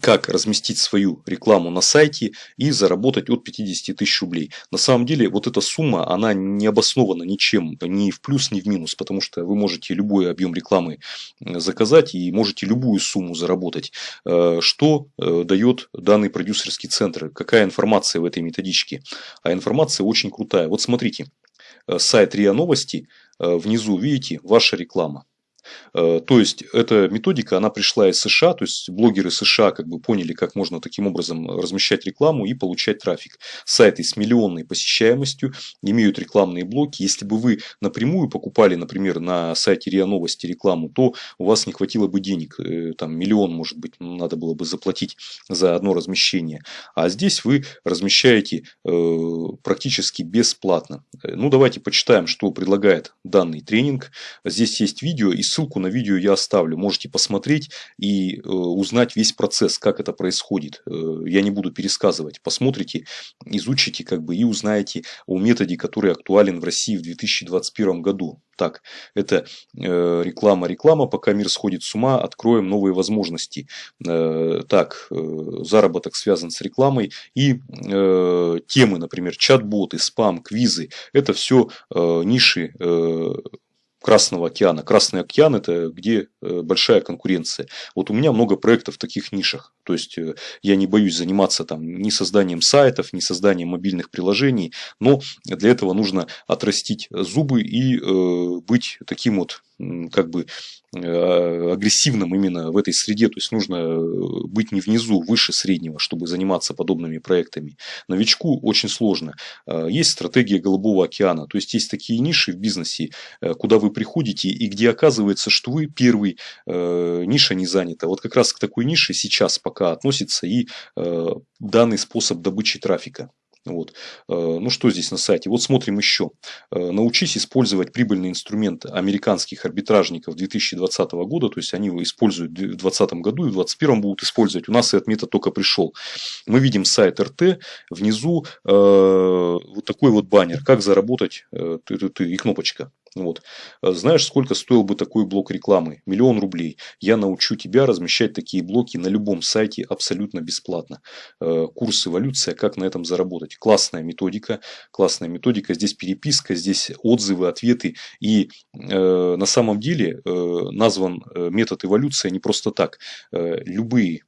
как разместить свою рекламу на сайте и заработать от 50 тысяч рублей. На самом деле вот эта сумма, она не обоснована ничем, ни в плюс, ни в минус, потому что вы можете любой объем рекламы заказать и можете любую сумму заработать. Э, что э, дает данный продюсерский центр? Какая информация в этой методичке? А информация очень крутая. Вот смотрите, э, сайт РИА Новости, внизу видите ваша реклама. Э, то есть, эта методика, она пришла из США, то есть, блогеры США как бы поняли, как можно таким образом размещать рекламу и получать трафик. Сайты с миллионной посещаемостью имеют рекламные блоки. Если бы вы напрямую покупали, например, на сайте РИА Новости рекламу, то у вас не хватило бы денег, э, там миллион, может быть, надо было бы заплатить за одно размещение. А здесь вы размещаете э, практически бесплатно. Ну, давайте почитаем, что предлагает данный тренинг. Здесь есть видео и ссылку на видео я оставлю. Можете посмотреть и э, узнать весь процесс, как это происходит. Э, я не буду пересказывать. Посмотрите, изучите как бы и узнаете о методе, который актуален в России в 2021 году. Так, это э, реклама, реклама, пока мир сходит с ума, откроем новые возможности. Так, заработок связан с рекламой и темы, например, чат-боты, спам, квизы. Это все ниши Красного океана. Красный океан – это где большая конкуренция. Вот у меня много проектов в таких нишах. То есть, э, я не боюсь заниматься там ни созданием сайтов, ни созданием мобильных приложений. Но для этого нужно отрастить зубы и э, быть таким вот как бы э, агрессивным именно в этой среде. То есть нужно э, быть не внизу, выше среднего, чтобы заниматься подобными проектами. Новичку очень сложно. Э, есть стратегия Голубого океана. То есть есть такие ниши в бизнесе, куда вы приходите и где оказывается, что вы первый, ниша не занята. Вот как раз к такой нише сейчас пока относится и данный способ добычи трафика. Вот. Э, ну что здесь на сайте? Вот смотрим еще. Э, научись использовать прибыльный инструмент американских арбитражников 2020 года. То есть они его используют в 2020 году и в 2021 будут использовать. У нас этот метод только пришел. Мы видим сайт РТ. Внизу э, такой вот баннер. Как заработать и кнопочка. Вот. Э, знаешь, сколько стоил бы такой блок рекламы? Миллион рублей. Я научу тебя размещать такие блоки на любом сайте абсолютно бесплатно. Э, курс эволюция, как на этом заработать. Классная методика. Классная методика. Здесь переписка, здесь отзывы, ответы. И э, на самом деле э, назван э, метод эволюция не просто так. Э, любые Э,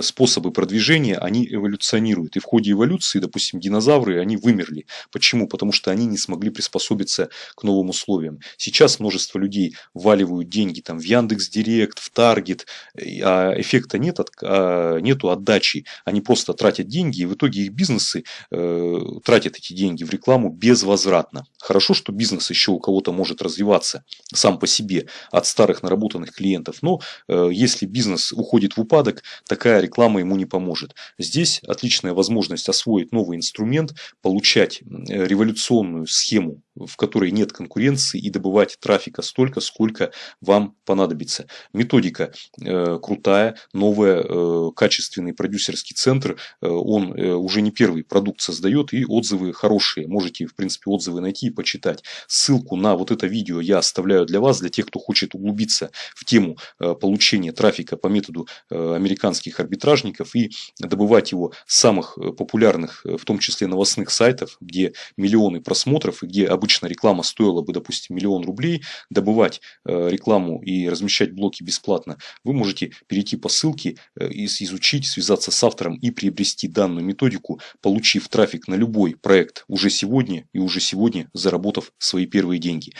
способы продвижения, они эволюционируют. И в ходе эволюции, допустим, динозавры, они вымерли. Почему? Потому что они не смогли приспособиться к новым условиям. Сейчас множество людей вваливают деньги там, в Яндекс Директ, в Таргет, а эффекта нет, а нету отдачи. Они просто тратят деньги, и в итоге их бизнесы э, тратят эти деньги в рекламу безвозвратно. Хорошо, что бизнес еще у кого-то может развиваться сам по себе от старых наработанных клиентов, но э, если бизнес уходит в упадок, так такая реклама ему не поможет. Здесь отличная возможность освоить новый инструмент, получать революционную схему, в которой нет конкуренции и добывать трафика столько, сколько вам понадобится. Методика э, крутая, новая, э, качественный продюсерский центр, э, он э, уже не первый продукт создает и отзывы хорошие. Можете, в принципе, отзывы найти и почитать. Ссылку на вот это видео я оставляю для вас, для тех, кто хочет углубиться в тему э, получения трафика по методу э, американских арбитражников и добывать его с самых э, популярных, э, в том числе новостных сайтов, где миллионы просмотров и где обычно реклама стоила бы, допустим, миллион рублей, добывать э, рекламу и размещать блоки бесплатно, вы можете перейти по ссылке, изучить, связаться с автором и приобрести данную методику, получив трафик на любой проект уже сегодня и уже сегодня заработав свои первые деньги.